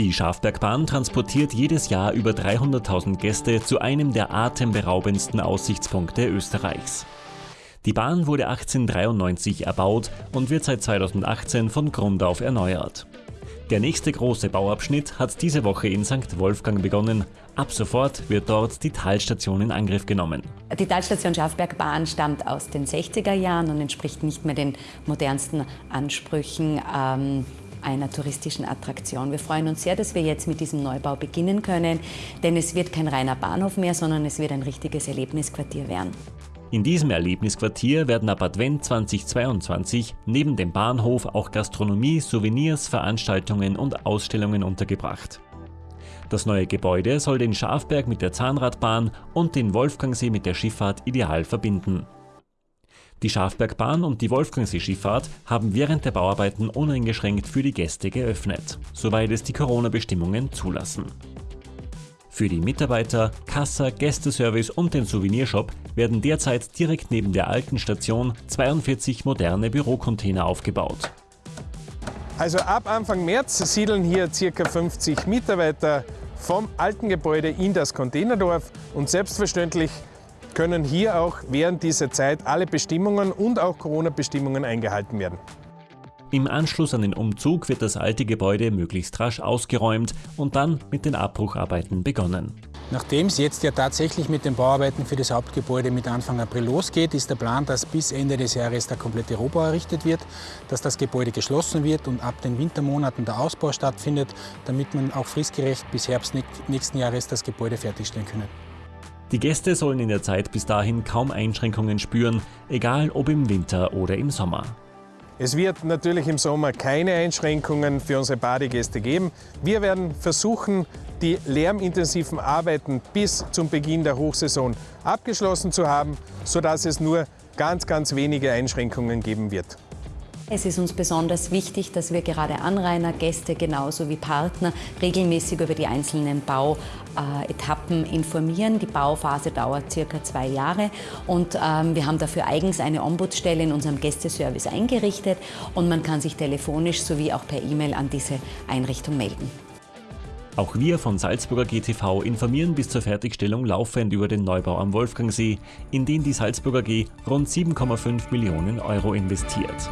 Die Schafbergbahn transportiert jedes Jahr über 300.000 Gäste zu einem der atemberaubendsten Aussichtspunkte Österreichs. Die Bahn wurde 1893 erbaut und wird seit 2018 von Grund auf erneuert. Der nächste große Bauabschnitt hat diese Woche in St. Wolfgang begonnen. Ab sofort wird dort die Talstation in Angriff genommen. Die Talstation Schafbergbahn stammt aus den 60er Jahren und entspricht nicht mehr den modernsten Ansprüchen. Ähm einer touristischen Attraktion. Wir freuen uns sehr, dass wir jetzt mit diesem Neubau beginnen können, denn es wird kein reiner Bahnhof mehr, sondern es wird ein richtiges Erlebnisquartier werden. In diesem Erlebnisquartier werden ab Advent 2022 neben dem Bahnhof auch Gastronomie, Souvenirs, Veranstaltungen und Ausstellungen untergebracht. Das neue Gebäude soll den Schafberg mit der Zahnradbahn und den Wolfgangsee mit der Schifffahrt ideal verbinden. Die Schafbergbahn und die Wolfgangsee-Schifffahrt haben während der Bauarbeiten uneingeschränkt für die Gäste geöffnet, soweit es die Corona-Bestimmungen zulassen. Für die Mitarbeiter, Kassa, Gästeservice und den Souvenirshop werden derzeit direkt neben der alten Station 42 moderne Bürocontainer aufgebaut. Also ab Anfang März siedeln hier ca. 50 Mitarbeiter vom alten Gebäude in das Containerdorf und selbstverständlich können hier auch während dieser Zeit alle Bestimmungen und auch Corona-Bestimmungen eingehalten werden. Im Anschluss an den Umzug wird das alte Gebäude möglichst rasch ausgeräumt und dann mit den Abbrucharbeiten begonnen. Nachdem es jetzt ja tatsächlich mit den Bauarbeiten für das Hauptgebäude mit Anfang April losgeht, ist der Plan, dass bis Ende des Jahres der komplette Rohbau errichtet wird, dass das Gebäude geschlossen wird und ab den Wintermonaten der Ausbau stattfindet, damit man auch fristgerecht bis Herbst nächsten Jahres das Gebäude fertigstellen können. Die Gäste sollen in der Zeit bis dahin kaum Einschränkungen spüren, egal ob im Winter oder im Sommer. Es wird natürlich im Sommer keine Einschränkungen für unsere Badegäste geben. Wir werden versuchen, die lärmintensiven Arbeiten bis zum Beginn der Hochsaison abgeschlossen zu haben, sodass es nur ganz, ganz wenige Einschränkungen geben wird. Es ist uns besonders wichtig, dass wir gerade Anrainer, Gäste genauso wie Partner regelmäßig über die einzelnen Bauetappen informieren. Die Bauphase dauert circa zwei Jahre und ähm, wir haben dafür eigens eine Ombudsstelle in unserem Gästeservice eingerichtet und man kann sich telefonisch sowie auch per E-Mail an diese Einrichtung melden. Auch wir von Salzburger GTV informieren bis zur Fertigstellung laufend über den Neubau am Wolfgangsee, in den die Salzburger G rund 7,5 Millionen Euro investiert.